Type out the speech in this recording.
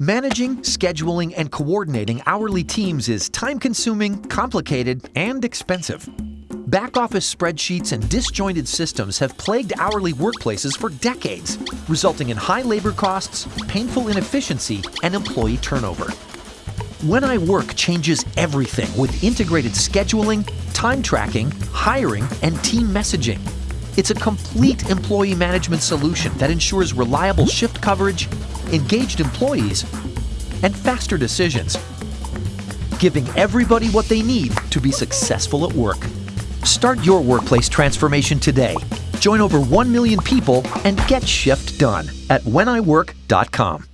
Managing, scheduling, and coordinating hourly teams is time consuming, complicated, and expensive. Back office spreadsheets and disjointed systems have plagued hourly workplaces for decades, resulting in high labor costs, painful inefficiency, and employee turnover. When I Work changes everything with integrated scheduling, time tracking, hiring, and team messaging. It's a complete employee management solution that ensures reliable shift coverage, engaged employees, and faster decisions, giving everybody what they need to be successful at work. Start your workplace transformation today. Join over 1 million people and get shift done at wheniwork.com.